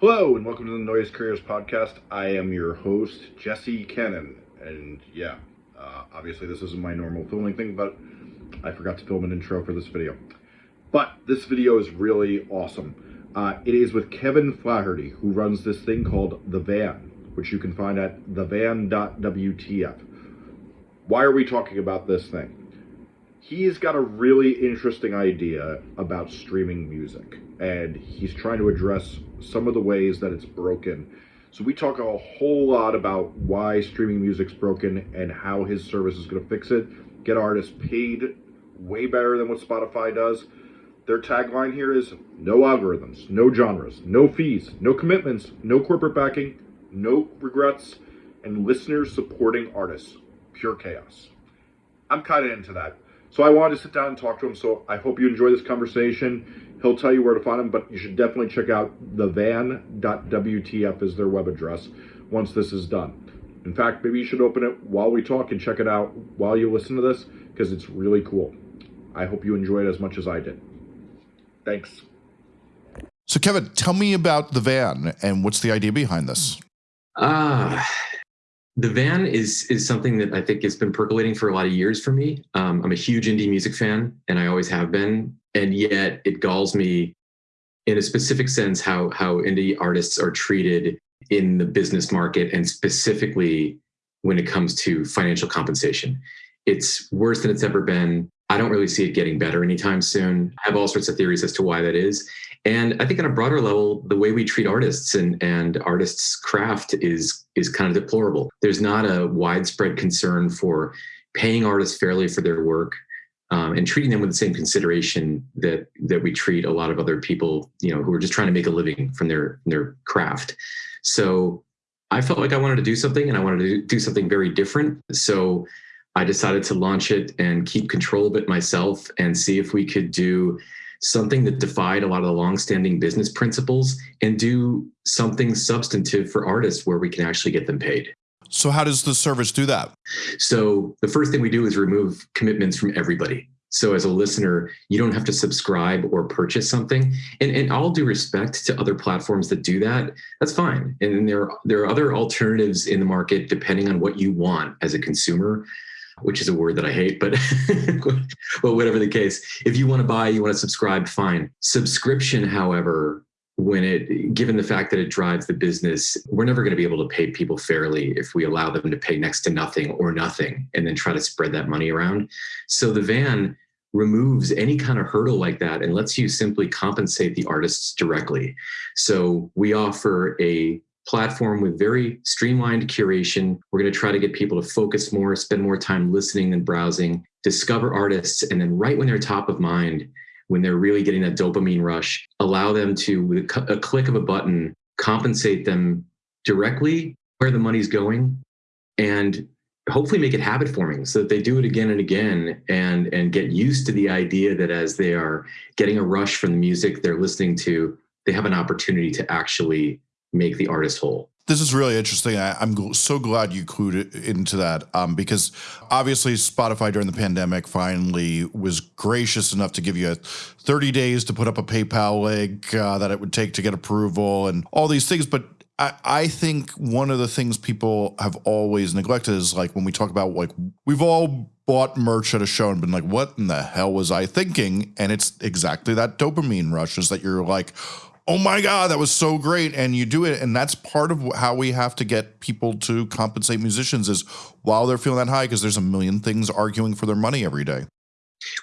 Hello, and welcome to the Noise Creators Podcast. I am your host, Jesse Cannon. And yeah, uh, obviously, this isn't my normal filming thing, but I forgot to film an intro for this video. But this video is really awesome. Uh, it is with Kevin Flaherty, who runs this thing called The Van, which you can find at thevan.wtf. Why are we talking about this thing? He's got a really interesting idea about streaming music, and he's trying to address some of the ways that it's broken. So we talk a whole lot about why streaming music's broken and how his service is going to fix it, get artists paid way better than what Spotify does. Their tagline here is no algorithms, no genres, no fees, no commitments, no corporate backing, no regrets, and listeners supporting artists. Pure chaos. I'm kind of into that. So I wanted to sit down and talk to him. So I hope you enjoy this conversation. He'll tell you where to find him, but you should definitely check out thevan.wtf is their web address once this is done. In fact, maybe you should open it while we talk and check it out while you listen to this because it's really cool. I hope you enjoy it as much as I did. Thanks. So, Kevin, tell me about the van and what's the idea behind this? Ah, uh, the van is is something that I think has been percolating for a lot of years for me. Um, I'm a huge indie music fan, and I always have been. And yet, it galls me, in a specific sense, how how indie artists are treated in the business market, and specifically when it comes to financial compensation. It's worse than it's ever been. I don't really see it getting better anytime soon. I have all sorts of theories as to why that is. And I think on a broader level, the way we treat artists and, and artists' craft is is kind of deplorable. There's not a widespread concern for paying artists fairly for their work um, and treating them with the same consideration that that we treat a lot of other people, you know, who are just trying to make a living from their their craft. So I felt like I wanted to do something, and I wanted to do something very different. So I decided to launch it and keep control of it myself and see if we could do something that defied a lot of the longstanding business principles and do something substantive for artists where we can actually get them paid. So, how does the service do that? So, the first thing we do is remove commitments from everybody. So, as a listener, you don't have to subscribe or purchase something. And, and all due respect to other platforms that do that, that's fine. And there, there are other alternatives in the market depending on what you want as a consumer which is a word that I hate, but well, whatever the case, if you want to buy, you want to subscribe, fine. Subscription, however, when it given the fact that it drives the business, we're never going to be able to pay people fairly if we allow them to pay next to nothing or nothing and then try to spread that money around. So the van removes any kind of hurdle like that and lets you simply compensate the artists directly. So we offer a platform with very streamlined curation. We're going to try to get people to focus more, spend more time listening than browsing, discover artists, and then right when they're top of mind, when they're really getting that dopamine rush, allow them to, with a click of a button, compensate them directly where the money's going and hopefully make it habit forming so that they do it again and again and and get used to the idea that as they are getting a rush from the music they're listening to they have an opportunity to actually make the artist whole. This is really interesting. I, am so glad you clued into that um, because obviously Spotify during the pandemic finally was gracious enough to give you 30 days to put up a PayPal link uh, that it would take to get approval and all these things. But I, I think one of the things people have always neglected is like when we talk about like we've all bought merch at a show and been like, what in the hell was I thinking? And it's exactly that dopamine rush is that you're like, oh my god that was so great and you do it and that's part of how we have to get people to compensate musicians is while they're feeling that high because there's a million things arguing for their money every day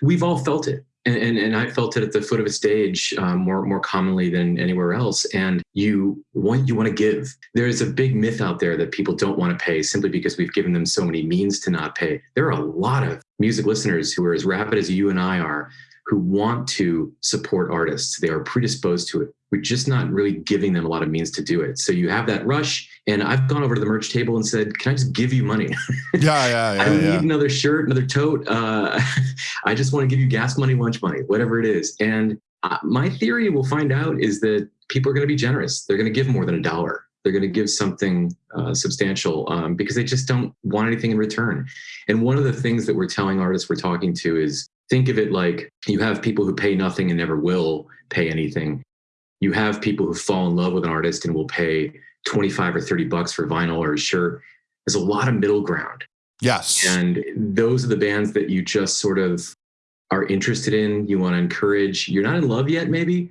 we've all felt it and, and, and I felt it at the foot of a stage um, more more commonly than anywhere else. And you want you want to give. There is a big myth out there that people don't want to pay simply because we've given them so many means to not pay. There are a lot of music listeners who are as rapid as you and I are, who want to support artists. They are predisposed to it. We're just not really giving them a lot of means to do it. So you have that rush. And I've gone over to the merch table and said, Can I just give you money? Yeah, yeah, yeah. I yeah. need another shirt, another tote. Uh, I just want to give you gas money, lunch money, whatever it is. And uh, my theory, we'll find out, is that people are going to be generous. They're going to give more than a dollar they're going to give something uh, substantial um, because they just don't want anything in return. And one of the things that we're telling artists we're talking to is think of it like you have people who pay nothing and never will pay anything. you have people who fall in love with an artist and will pay 25 or 30 bucks for vinyl or a shirt. There's a lot of middle ground. Yes. And those are the bands that you just sort of are interested in, you want to encourage. You're not in love yet, maybe,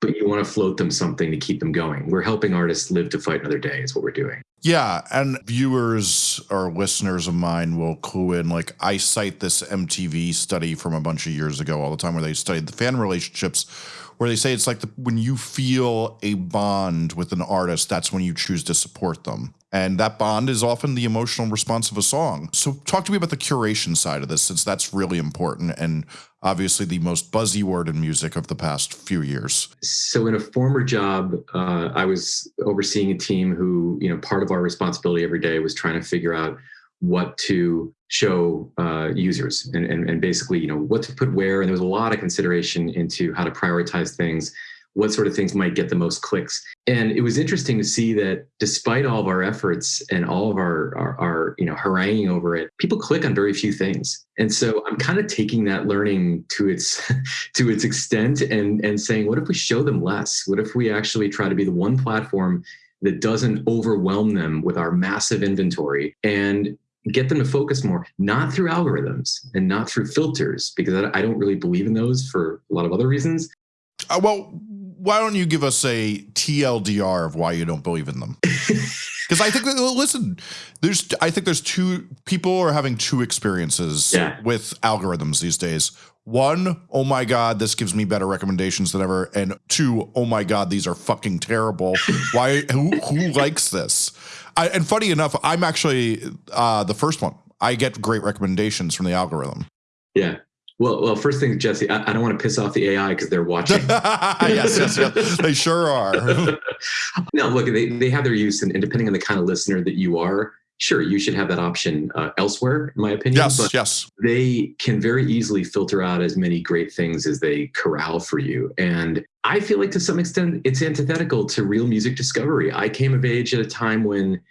but you want to float them something to keep them going. We're helping artists live to fight another day, is what we're doing. Yeah, and viewers or listeners of mine will clue in. Like I cite this MTV study from a bunch of years ago all the time, where they studied the fan relationships, where they say it's like the, when you feel a bond with an artist, that's when you choose to support them. And that bond is often the emotional response of a song. So, talk to me about the curation side of this, since that's really important and obviously the most buzzy word in music of the past few years. So, in a former job, uh, I was overseeing a team who, you know, part of our responsibility every day was trying to figure out what to show uh, users and, and, and basically, you know, what to put where. And there was a lot of consideration into how to prioritize things what sort of things might get the most clicks. And it was interesting to see that despite all of our efforts and all of our, our, our, you know haranguing over it, people click on very few things. And so I'm kind of taking that learning to its to its extent and and saying, what if we show them less? What if we actually try to be the one platform that doesn't overwhelm them with our massive inventory and get them to focus more, not through algorithms and not through filters, because I, don't really believe in those for a lot of other reasons. Uh, well, why don't you give us a TLDR of why you don't believe in them? Because I think that listen, there's I think there's two people are having two experiences yeah. with algorithms these days. One, oh my god, this gives me better recommendations than ever, and two, oh my god, these are fucking terrible. why? Who who likes this? I, and funny enough, I'm actually uh, the first one. I get great recommendations from the algorithm. Yeah. Well, well, first thing, Jesse, I, I don't want to piss off the AI because they're watching. yes, yes, yes, they sure are. no, look, they, they have their use, and, and, depending on the kind of listener that you are, sure, you should have that option uh, elsewhere, in my opinion. Yes, but yes. They can very easily filter out as many great things as they corral for you, and I feel like to some extent it's antithetical to real music discovery. I came of age at a time when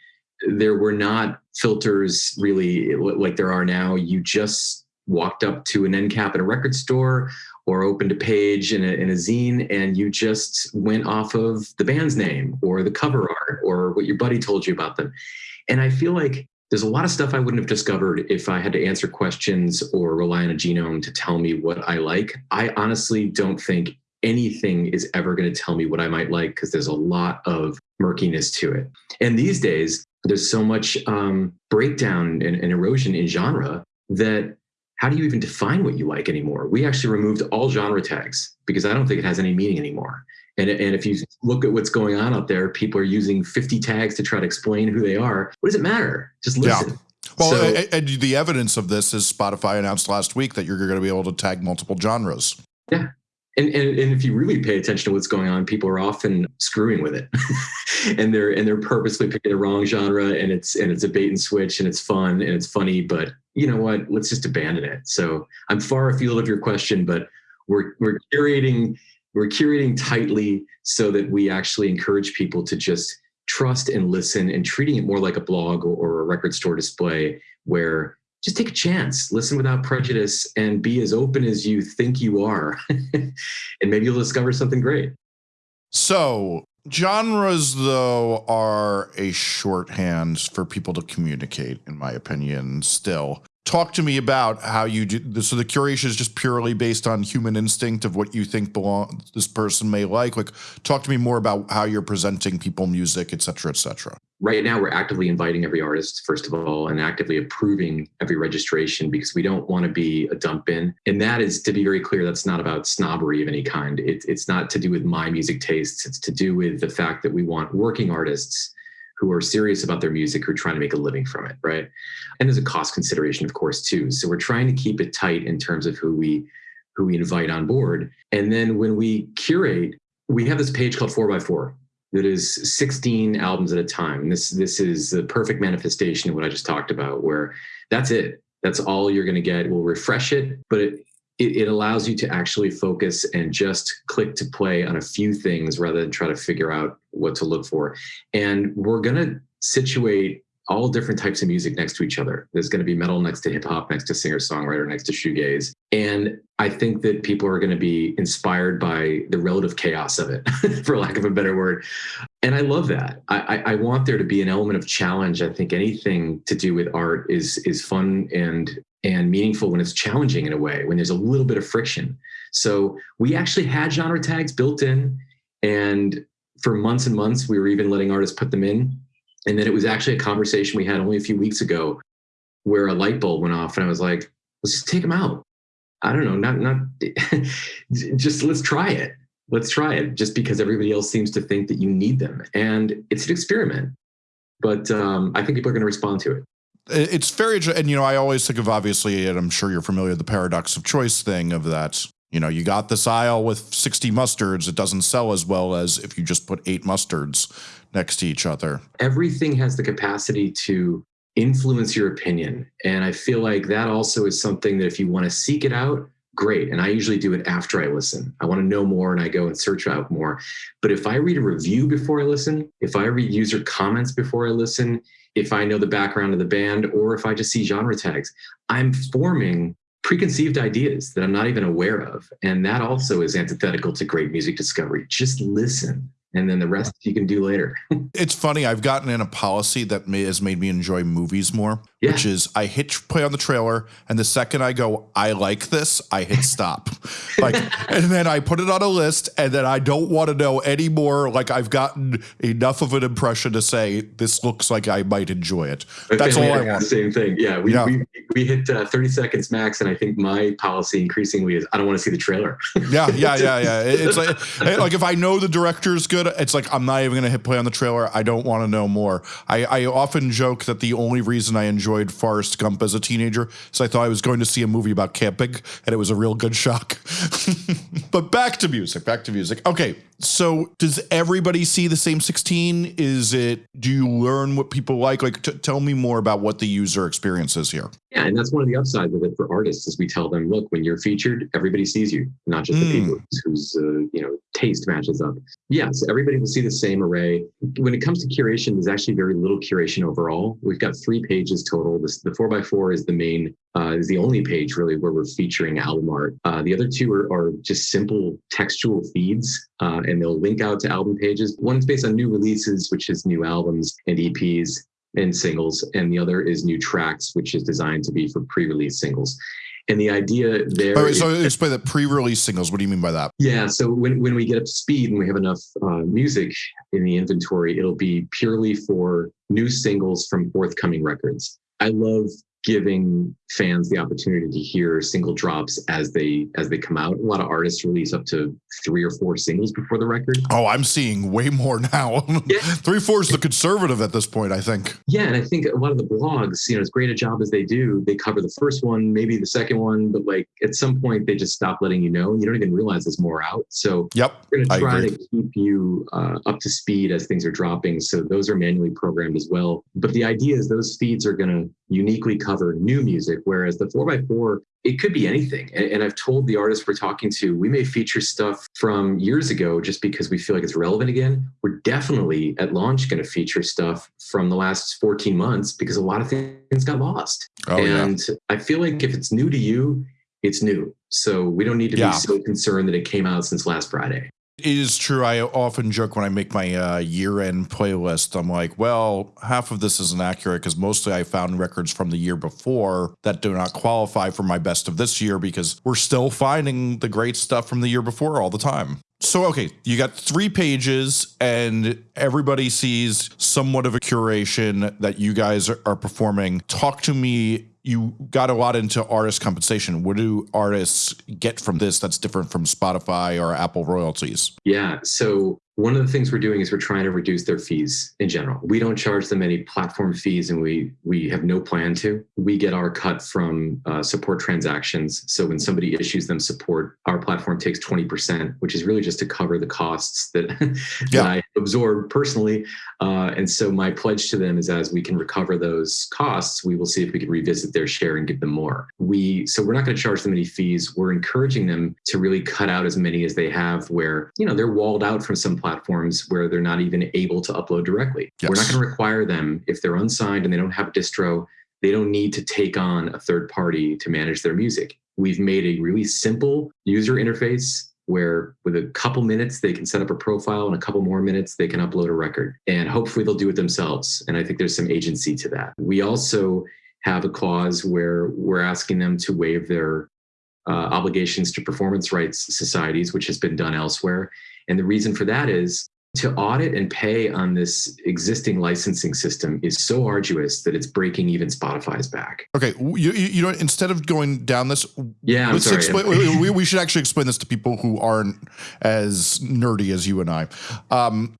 there were not filters really like there are now. You just walked up to an end cap at a record store or opened a page in a, in a zine and you just went off of the band's name or the cover art or what your buddy told you about them. And I feel like there's a lot of stuff I wouldn't have discovered if I had to answer questions or rely on a genome to tell me what I like. I honestly don't think anything is ever going to tell me what I might like because there's a lot of murkiness to it. And these days, there's so much um, breakdown and, and erosion in genre that how do you even define what you like anymore? We actually removed all genre tags because I don't think it has any meaning anymore. And, and if you look at what's going on out there, people are using 50 tags to try to explain who they are. What does it matter? Just listen. Yeah. Well, so, and the evidence of this is Spotify announced last week that you're going to be able to tag multiple genres. Yeah. And, and, and if you really pay attention to what's going on, people are often screwing with it, and they're and they're purposely picking the wrong genre, and it's and it's a bait and switch, and it's fun and it's funny, but you know what? Let's just abandon it. So I'm far afield of your question, but we're we're curating we're curating tightly so that we actually encourage people to just trust and listen and treating it more like a blog or, or a record store display where just take a chance, listen without prejudice, and be as open as you think you are. and maybe you'll discover something great. So, genres, though, are a shorthand for people to communicate, in my opinion, still talk to me about how you do so the curation is just purely based on human instinct of what you think belong this person may like like talk to me more about how you're presenting people music et cetera et cetera right now we're actively inviting every artist first of all and actively approving every registration because we don't want to be a dump in and that is to be very clear that's not about snobbery of any kind it, it's not to do with my music tastes it's to do with the fact that we want working artists who are serious about their music, who are trying to make a living from it, right? And there's a cost consideration, of course, too. So we're trying to keep it tight in terms of who we who we invite on board. And then when we curate, we have this page called 4x4 that is 16 albums at a time. And this this is the perfect manifestation of what I just talked about, where that's it. That's all you're going to get. We'll refresh it, but it, it, it, allows you to actually focus and just click to play on a few things rather than try to figure out what to look for. And we're going to situate all different types of music next to each other. There's going to be metal next to hip hop, next to singer songwriter, next to shoegaze. And I think that people are going to be inspired by the relative chaos of it, for lack of a better word. And I love that. I, I, want there to be an element of challenge. I think anything to do with art is is fun and and meaningful when it's challenging in a way, when there's a little bit of friction. So we actually had genre tags built in, and for months and months, we were even letting artists put them in. And then it was actually a conversation we had only a few weeks ago where a light bulb went off, and I was like, let's just take them out. I don't know, not not just let's try it. Let's try it just because everybody else seems to think that you need them. And it's an experiment. But um, I think people are going to respond to it. It's very, and you know, I always think of obviously, and I'm sure you're familiar with the paradox of choice thing of that. You know, you got this aisle with 60 mustards. It doesn't sell as well as if you just put eight mustards next to each other. Everything has the capacity to influence your opinion. And I feel like that also is something that if you want to seek it out, great. And I usually do it after I listen. I want to know more and I go and search out more. But if I read a review before I listen, if I read user comments before I listen, if I know the background of the band, or if I just see genre tags, I'm forming preconceived ideas that I'm not even aware of. And that also is antithetical to great music discovery. Just listen and then the rest you can do later. it's funny. I've gotten in a policy that may, has made me enjoy movies more, yeah. which is I hit play on the trailer, and the second I go, I like this, I hit stop. like, and then I put it on a list, and then I don't want to know anymore. Like, I've gotten enough of an impression to say this looks like I might enjoy it. That's all I want. Same thing. Yeah, we yeah. we, we hit uh, 30 seconds max, and I think my policy increasingly is I don't want to see the trailer. yeah, yeah, yeah, yeah. It's like like if I know the director's good it's like I'm not even going to hit play on the trailer. I don't want to know more. I, I often joke that the only reason I enjoyed Forrest Gump as a teenager is I thought I was going to see a movie about camping, and it was a real good shock. but back to music. Back to music. Okay, so does everybody see the same 16? Is it, do you learn what people like? Like, tell me more about what the user experience is here. Yeah, and that's one of the upsides of it for artists is we tell them, look, when you're featured, everybody sees you, not just mm. the people whose, uh, you know, taste matches up. Yeah, so everybody will see the same array. When it comes to curation, there's actually very little curation overall. We've got three pages total. This, the four by four is the main uh, is the only page really where we're featuring album art. Uh, the other two are, are just simple textual feeds, uh, and they'll link out to album pages. One's based on new releases, which is new albums and EPs and singles, and the other is new tracks, which is designed to be for pre-release singles. And the idea there. Oh, so explain the pre-release singles. What do you mean by that? Yeah. So when, when we get up to speed and we have enough uh, music in the inventory, it'll be purely for new singles from forthcoming records. I love giving fans the opportunity to hear single drops as they as they come out. A lot of artists release up to three or four singles before the record. Oh, I'm seeing way more now. Yeah. three four is the conservative at this point, I think. Yeah, and I think a lot of the blogs, you know, as great a job as they do, they cover the first one, maybe the second one, but like at some point they just stop letting you know, and you don't even realize there's more out. So yep, we're gonna try to keep you uh, up to speed as things are dropping. So those are manually programmed as well. But the idea is those feeds are gonna uniquely cover new music, whereas the 4x4, it could be anything. And, and, I've told the artists we're talking to, we may feature stuff from years ago just because we feel like it's relevant again. We're definitely at launch going to feature stuff from the last 14 months because a lot of things got lost. Oh, and yeah. I feel like if it's new to you, it's new. So we don't need to yeah. be so concerned that it came out since last Friday. It is true. I often joke when I make my uh, year end playlist, I'm like, well, half of this isn't accurate because mostly I found records from the year before that do not qualify for my best of this year because we're still finding the great stuff from the year before all the time. So, okay, you got three pages, and everybody sees somewhat of a curation that you guys are performing. Talk to me you got a lot into artist compensation. What do artists get from this that's different from Spotify or Apple royalties? Yeah. So one of the things we're doing is we're trying to reduce their fees in general. We don't charge them any platform fees, and we we have no plan to. We get our cut from uh, support transactions. So when somebody issues them support, our platform takes twenty percent, which is really just to cover the costs that, that yeah. I absorb personally. Uh, and so my pledge to them is, as we can recover those costs, we will see if we can revisit their share and give them more. We so we're not going to charge them any fees. We're encouraging them to really cut out as many as they have, where you know they're walled out from some platforms where they're not even able to upload directly. Yes. We're not going to require them if they're unsigned and they don't have a distro, they don't need to take on a third party to manage their music. We've made a really simple user interface where with a couple minutes they can set up a profile and a couple more minutes they can upload a record and hopefully they'll do it themselves and i think there's some agency to that we also have a clause where we're asking them to waive their uh, obligations to performance rights societies which has been done elsewhere and the reason for that is to audit and pay on this existing licensing system is so arduous that it's breaking even Spotify's back. Okay, you, you know, instead of going down this, yeah, I'm sorry. Explain, we, we, should actually explain this to people who aren't as nerdy as you and I. Um,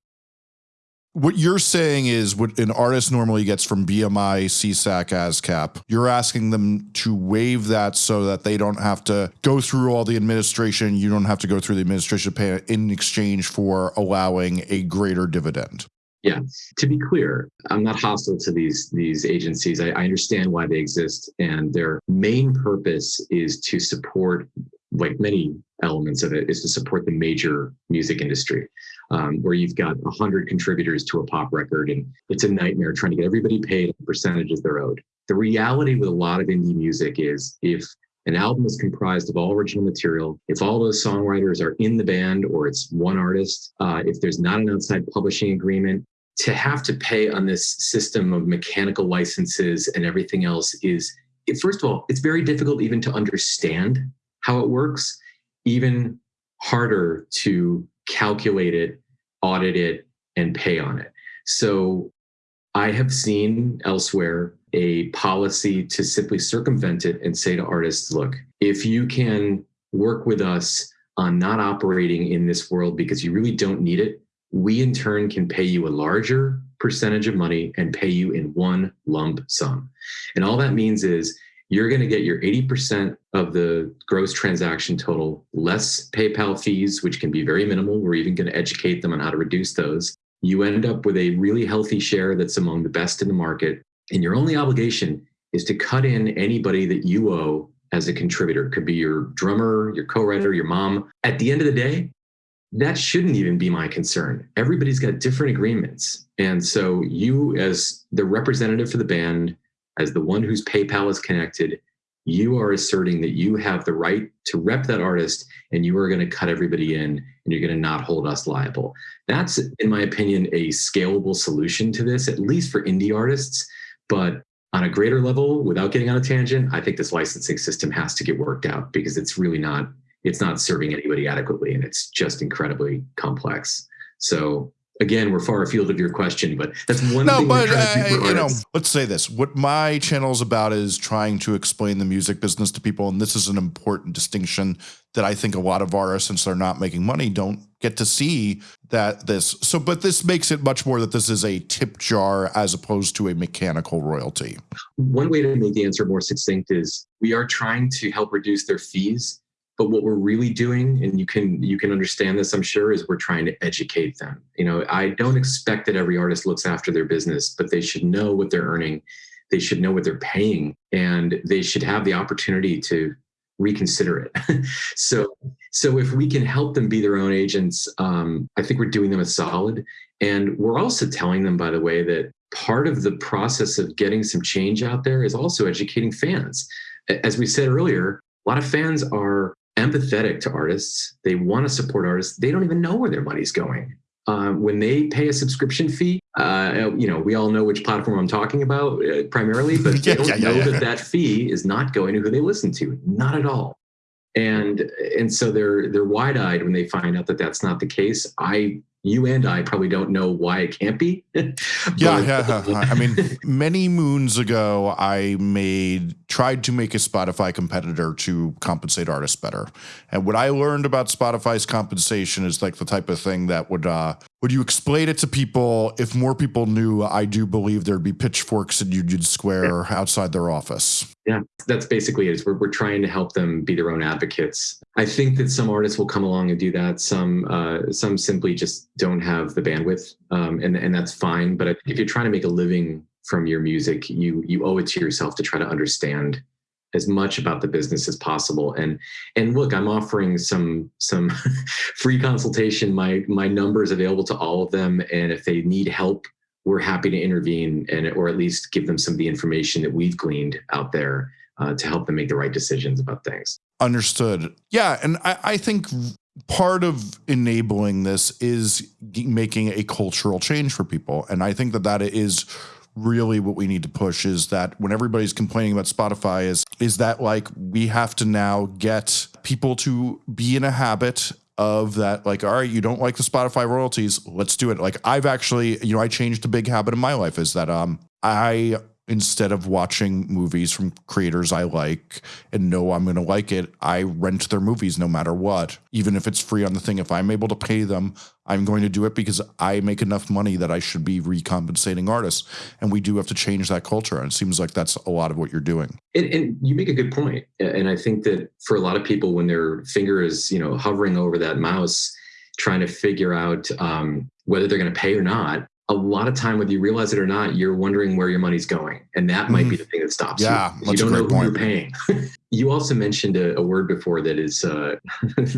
what you're saying is what an artist normally gets from BMI, SESAC, ASCAP. You're asking them to waive that so that they don't have to go through all the administration. You don't have to go through the administration pay in exchange for allowing a greater dividend. Yeah. To be clear, I'm not hostile to these these agencies. I, I understand why they exist, and their main purpose is to support, like many elements of it, is to support the major music industry um, where you've got 100 contributors to a pop record and it's a nightmare trying to get everybody paid percentages they're owed. The reality with a lot of indie music is if an album is comprised of all original material, if all those songwriters are in the band or it's one artist, uh, if there's not an outside publishing agreement, to have to pay on this system of mechanical licenses and everything else is, first of all, it's very difficult even to understand how it works, even harder to calculate it, audit it, and pay on it. So I have seen elsewhere a policy to simply circumvent it and say to artists, look, if you can work with us on not operating in this world because you really don't need it, we in turn can pay you a larger percentage of money and pay you in one lump sum. And all that means is you're going to get your 80% of the gross transaction total, less PayPal fees, which can be very minimal. We're even going to educate them on how to reduce those. You end up with a really healthy share that's among the best in the market. And your only obligation is to cut in anybody that you owe as a contributor. It could be your drummer, your co writer, your mom. At the end of the day, that shouldn't even be my concern. Everybody's got different agreements. And so you, as the representative for the band, as the one whose PayPal is connected, you are asserting that you have the right to rep that artist and you are going to cut everybody in and you're going to not hold us liable. That's, in my opinion, a scalable solution to this, at least for indie artists. But on a greater level, without getting on a tangent, I think this licensing system has to get worked out because it's really not, it's not serving anybody adequately and it's just incredibly complex. So again, we're far afield of your question, but that's one no, thing. but uh, you know, let's say this: what my channel is about is trying to explain the music business to people, and this is an important distinction that I think a lot of artists, since they're not making money, don't get to see that this. So, but this makes it much more that this is a tip jar as opposed to a mechanical royalty. One way to make the answer more succinct is we are trying to help reduce their fees but what we're really doing and you can you can understand this i'm sure is we're trying to educate them. You know i don't expect that every artist looks after their business but they should know what they're earning. They should know what they're paying and they should have the opportunity to reconsider it. So so if we can help them be their own agents um, i think we're doing them a solid. And we're also telling them by the way that part of the process of getting some change out there is also educating fans. As we said earlier a lot of fans are empathetic to artists. They want to support artists. They don't even know where their money's going. Uh, when they pay a subscription fee, uh, you know, we all know which platform I'm talking about uh, primarily, but they don't yeah, yeah, know yeah. that that fee is not going to who they listen to, not at all. And and so they're they're wide eyed when they find out that that's not the case. I you and I probably don't know why it can't be. yeah, yeah. I mean, many moons ago, I made tried to make a Spotify competitor to compensate artists better. And what I learned about Spotify's compensation is like the type of thing that would uh, would you explain it to people? If more people knew, I do believe there'd be pitchforks in Union Square yeah. outside their office. Yeah, that's basically it. We're, we're trying to help them be their own advocates. I think that some artists will come along and do that. Some uh, some simply just don't have the bandwidth, um, and and that's fine. But if you're trying to make a living from your music, you you owe it to yourself to try to understand as much about the business as possible. And and look, I'm offering some some free consultation. My my number is available to all of them, and if they need help, we're happy to intervene and or at least give them some of the information that we've gleaned out there uh, to help them make the right decisions about things. Understood. Yeah, and I, I think part of enabling this is making a cultural change for people, and I think that that is really what we need to push is that when everybody's complaining about Spotify is is that like we have to now get people to be in a habit of that like all right you don't like the Spotify royalties let's do it. Like I've actually you know I changed a big habit in my life is that um I instead of watching movies from creators I like and know I'm going to like it, I rent their movies no matter what. Even if it's free on the thing, if I'm able to pay them, I'm going to do it because I make enough money that I should be recompensating artists. And we do have to change that culture. And it seems like that's a lot of what you're doing. And, and you make a good point. And I think that for a lot of people, when their finger is, you know, hovering over that mouse, trying to figure out um, whether they're going to pay or not, a lot of time, whether you realize it or not, you're wondering where your money's going, and that might mm. be mm-hmm. the thing that stops yeah, you. You don't know who point. you're paying. you also mentioned a, a, word before that is uh,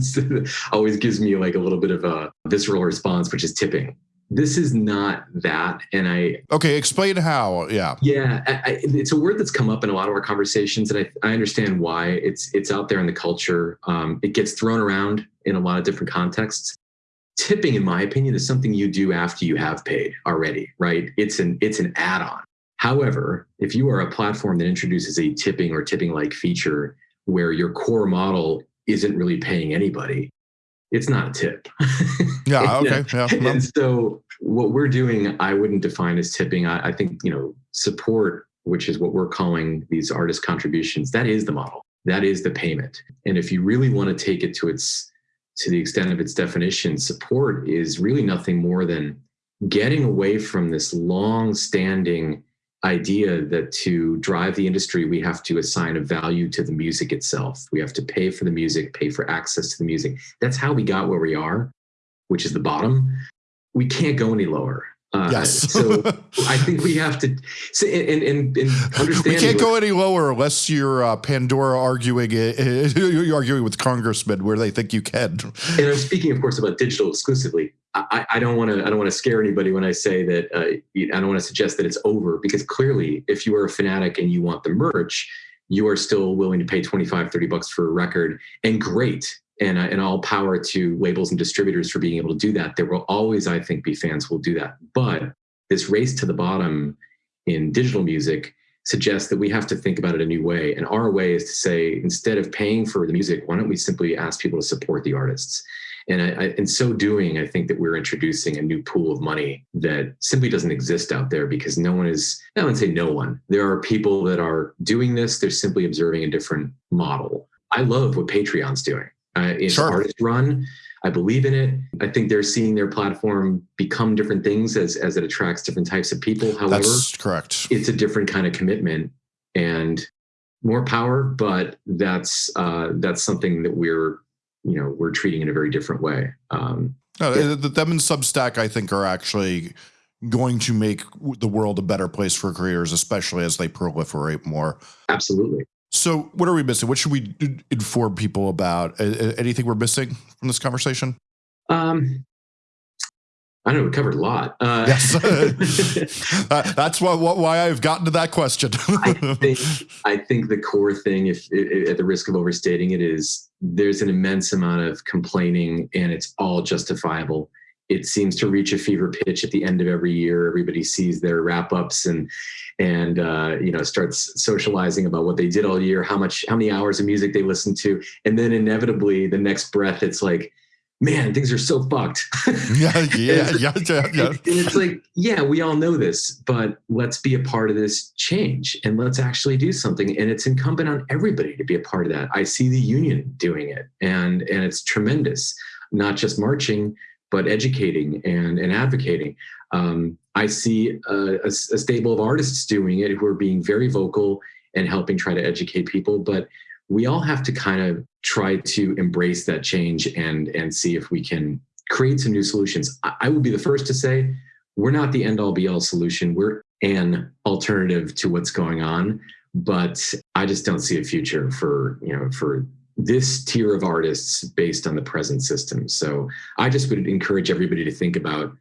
always gives me like a little bit of a visceral response, which is tipping. This is not that, and I okay. Explain how. Yeah, yeah. I, I, it's a word that's come up in a lot of our conversations, and I, I understand why. It's it's out there in the culture. Um, it gets thrown around in a lot of different contexts tipping in my opinion is something you do after you have paid already right? It's an it's an add-on. However if you are a platform that introduces a tipping or tipping like feature where your core model isn't really paying anybody it's not a tip. Yeah okay yeah, and so what we're doing i wouldn't define as tipping. I, I think you know support which is what we're calling these artist contributions that is the model. That is the payment. And if you really want to take it to its to the extent of its definition, support is really nothing more than getting away from this long standing idea that to drive the industry, we have to assign a value to the music itself. We have to pay for the music, pay for access to the music. That's how we got where we are, which is the bottom. We can't go any lower. Uh, yes. so I think we have to and, and, and understand. We can't go any lower unless you're uh, Pandora arguing it, you're arguing with congressmen where they think you can. And I'm speaking, of course, about digital exclusively. I, don't want to. I don't want to scare anybody when I say that. Uh, I don't want to suggest that it's over because clearly, if you are a fanatic and you want the merch, you are still willing to pay 25, 30 bucks for a record, and great and, uh, and all power to labels and distributors for being able to do that. There will always, I think, be fans who will do that. But this race to the bottom in digital music suggests that we have to think about it a new way. And our way is to say, instead of paying for the music, why don't we simply ask people to support the artists? And I, I, in so doing, I think that we're introducing a new pool of money that simply doesn't exist out there because no one is, I wouldn't say no one. There are people that are doing this, they're simply observing a different model. I love what Patreon's doing. Uh, it's sure. artist run. I believe in it. I think they're seeing their platform become different things as as it attracts different types of people. However, that's correct. It's a different kind of commitment and more power, but that's uh, that's something that we're you know we're treating in a very different way. Um, no, yeah. them and Substack, I think, are actually going to make the world a better place for creators, especially as they proliferate more. Absolutely. So, what are we missing? What should we inform people about? Anything we're missing from this conversation? Um, I don't know we covered a lot. Uh, yes, that's why why I've gotten to that question. I think I think the core thing, if, if, at the risk of overstating it, is there's an immense amount of complaining, and it's all justifiable it seems to reach a fever pitch at the end of every year. Everybody sees their wrap ups and and uh, you know starts socializing about what they did all year, how much, how many hours of music they listened to, and then inevitably the next breath, it's like, man, things are so fucked. yeah, yeah, yeah, yeah, yeah. And it's like, yeah, we all know this, but let's be a part of this change and let's actually do something. And it's incumbent on everybody to be a part of that. I see the union doing it, and and it's tremendous. Not just marching, but educating and, and advocating. Um, I see a, a, a, stable of artists doing it who are being very vocal and helping try to educate people. But we all have to kind of try to embrace that change and and see if we can create some new solutions. I, I would be the first to say we're not the end all be all solution. We're an alternative to what's going on. But I just don't see a future for you know for this tier of artists based on the present system. So I just would encourage everybody to think about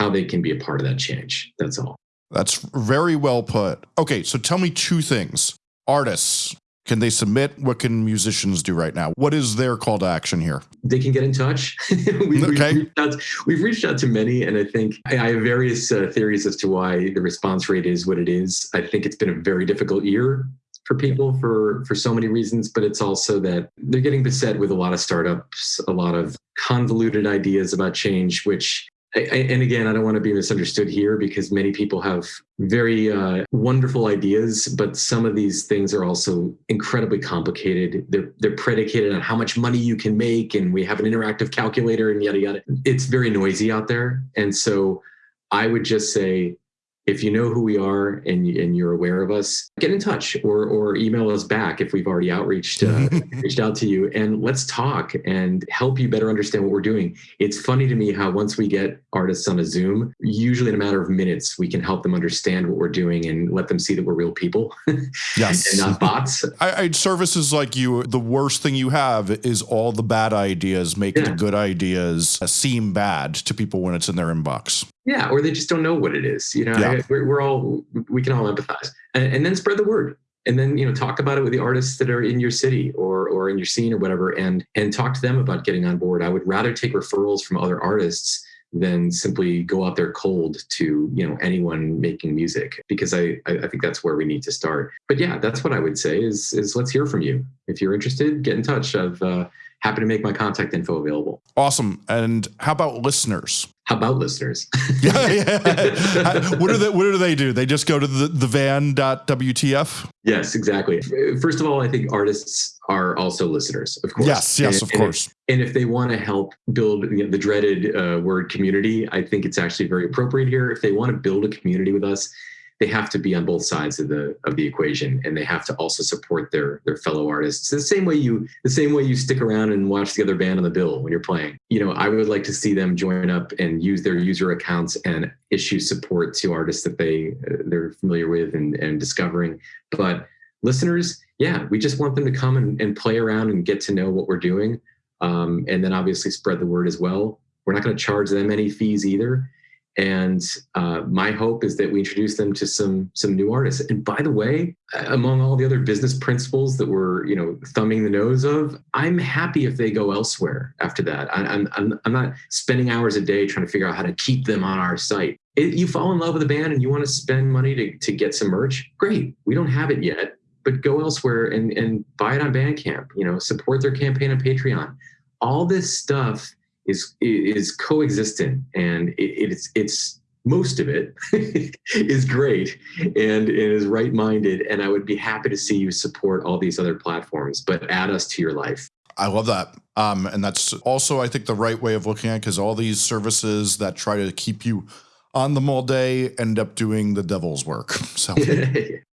how they can be a part of that change. That's all. That's very well put. Okay, so tell me two things. Artists, can they submit? What can musicians do right now? What is their call to action here? They can get in touch. we've, okay. we've, reached out, we've, reached out, to many, and I think I, I have various uh, theories as to why the response rate is what it is. I think it's been a very difficult year for people for for so many reasons but it's also that they're getting beset with a lot of startups a lot of convoluted ideas about change which I, and again, I don't want to be misunderstood here because many people have very uh, wonderful ideas, but some of these things are also incredibly complicated. They're they're predicated on how much money you can make, and we have an interactive calculator, and yada yada. It's very noisy out there, and so I would just say if you know who we are and, and you're aware of us, get in touch or, or email us back if we've already outreached uh, reached out to you and let's talk and help you better understand what we're doing. It's funny to me how once we get artists on a Zoom, usually in a matter of minutes, we can help them understand what we're doing and let them see that we're real people. Yes. and not bots. I, I, services like you, the worst thing you have is all the bad ideas make yeah. the good ideas seem bad to people when it's in their inbox. Yeah, or they just don't know what it is. You know, yeah. I, we're, we're, all we can all empathize, and, and, then spread the word, and then you know talk about it with the artists that are in your city or or in your scene or whatever, and and talk to them about getting on board. I would rather take referrals from other artists than simply go out there cold to you know anyone making music because I I think that's where we need to start. But yeah, that's what I would say is is let's hear from you. If you're interested, get in touch. I've uh, happy to make my contact info available. Awesome. And how about listeners? How about listeners? yeah, yeah. what do they what do they do? They just go to the, the van.wtf? Yes, exactly. First of all, I think artists are also listeners, of course. Yes, yes, and, of course. And if, and if, they want to help build you know, the dreaded uh, word community, I think it's actually very appropriate here. If they want to build a community with us, they have to be on both sides of the of the equation and they have to also support their their fellow artists. The same way you the same way you stick around and watch the other band on the bill when you're playing. You know i would like to see them join up and use their user accounts and issue support to artists that they they're familiar with and, and discovering. But listeners yeah we just want them to come and, and play around and get to know what we're doing. Um, and then obviously spread the word as well. We're not going to charge them any fees either and uh, my hope is that we introduce them to some some new artists. And by the way, among all the other business principles that we're you know thumbing the nose of, I'm happy if they go elsewhere after that. I, am I'm I'm not spending hours a day trying to figure out how to keep them on our site. If you fall in love with a band and you want to spend money to to get some merch, great. We don't have it yet, but go elsewhere and and buy it on Bandcamp. You know, support their campaign on Patreon. All this stuff is is coexistent and it, it's it's most of it is great and, and is right minded and i would be happy to see you support all these other platforms but add us to your life I love that. Um, and that's also, I think, the right way of looking at it because all these services that try to keep you on them all day end up doing the devil's work. So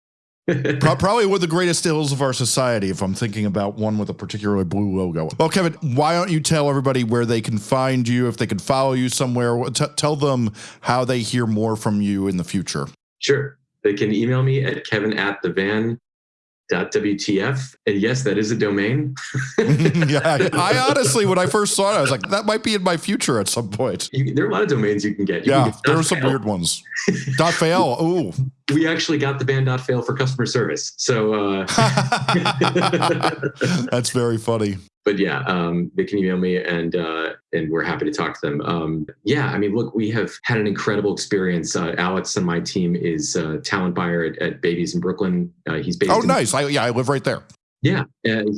Probably one of the greatest ills of our society, if I'm thinking about one with a particularly blue logo. Well, Kevin, why don't you tell everybody where they can find you, if they can follow you somewhere? T tell them how they hear more from you in the future. Sure. They can email me at kevin at the van WTF. And yes, that is a domain. yeah, I honestly, when I first saw it, I was like, that might be in my future at some point. You, there are a lot of domains you can get. You yeah, can get there are some weird ones. dot fail. Ooh. We actually got the van dot fail for customer service. So uh... that's very funny but yeah, um, they can email me and uh, and we're happy to talk to them. Um, yeah, I mean, look, we have had an incredible experience. Uh, Alex and my team is a talent buyer at, at Baby's in Brooklyn. Uh, he's based. Oh, in- nice! I, yeah, I live right there. Yeah,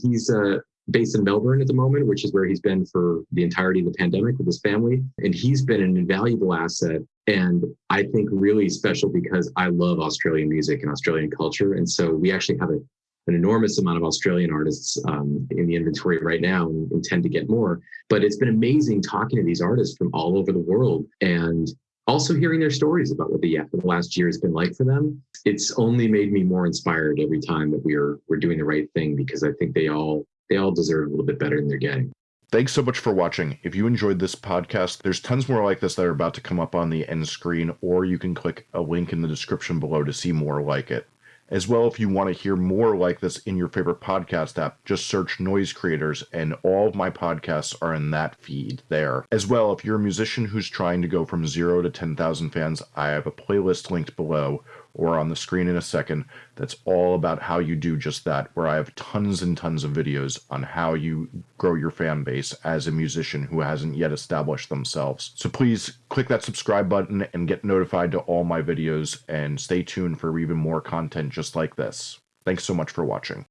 he's uh, based in Melbourne at the moment, which is where he's been for the entirety of the pandemic with his family, and he's been an invaluable asset. And I think really special because I love Australian music and Australian culture, and so we actually have a an enormous amount of Australian artists um, in the inventory right now and intend to get more. But it's been amazing talking to these artists from all over the world and also hearing their stories about what the, the last year has been like for them. It's only made me more inspired every time that we're we're doing the right thing because I think they all they all deserve a little bit better than they're getting. Thanks so much for watching. If you enjoyed this podcast, there's tons more like this that are about to come up on the end screen, or you can click a link in the description below to see more like it. As well, if you want to hear more like this in your favorite podcast app, just search Noise Creators, and all of my podcasts are in that feed there. As well, if you're a musician who's trying to go from zero to 10,000 fans, I have a playlist linked below or on the screen in a second that's all about how you do just that, where I have tons and tons of videos on how you grow your fan base as a musician who hasn't yet established themselves. So please click that subscribe button and get notified to all my videos and stay tuned for even more content just like this. Thanks so much for watching.